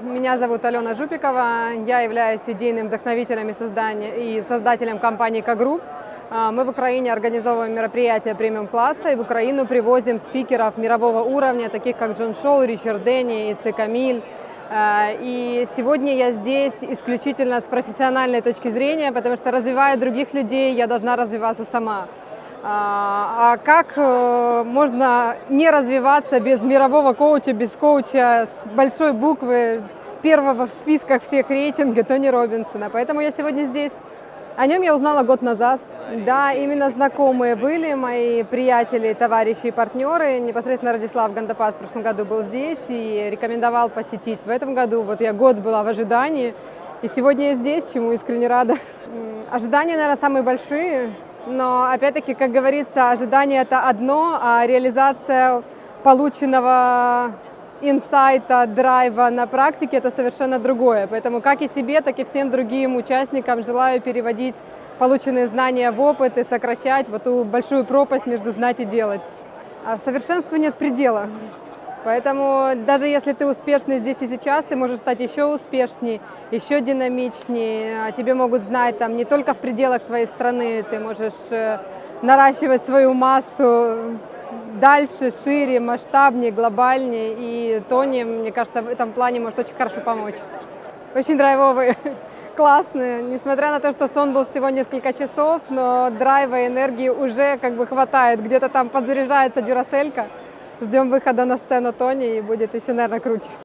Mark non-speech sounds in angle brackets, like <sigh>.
Меня зовут Алена Жупикова, я являюсь идейным вдохновителем и, создания, и создателем компании «К-групп». Мы в Украине организовываем мероприятия премиум-класса и в Украину привозим спикеров мирового уровня, таких как Джон Шоу, Ричард Дэнни, Ице Камиль. И сегодня я здесь исключительно с профессиональной точки зрения, потому что развивая других людей, я должна развиваться сама. А как э, можно не развиваться без мирового коуча, без коуча с большой буквы, первого в списках всех рейтинга Тони Робинсона? Поэтому я сегодня здесь. О нем я узнала год назад. Да, именно знакомые были мои приятели, товарищи и партнеры. Непосредственно Радислав Гандапас в прошлом году был здесь и рекомендовал посетить. В этом году вот я год была в ожидании, и сегодня я здесь, чему искренне рада. Ожидания, наверное, самые большие. Но, опять-таки, как говорится, ожидание – это одно, а реализация полученного инсайта, драйва на практике – это совершенно другое. Поэтому как и себе, так и всем другим участникам желаю переводить полученные знания в опыт и сокращать вот ту большую пропасть между знать и делать. А совершенству нет предела. Поэтому даже если ты успешный здесь и сейчас, ты можешь стать еще успешнее, еще динамичнее. А тебе могут знать там не только в пределах твоей страны, ты можешь э, наращивать свою массу дальше, шире, масштабнее, глобальнее. И Тони, мне кажется, в этом плане может очень хорошо помочь. Очень драйвовый, <laughs> классный. Несмотря на то, что сон был всего несколько часов, но драйва и энергии уже как бы хватает. Где-то там подзаряжается дюраселька. Ждем выхода на сцену Тони и будет еще, наверное, круче.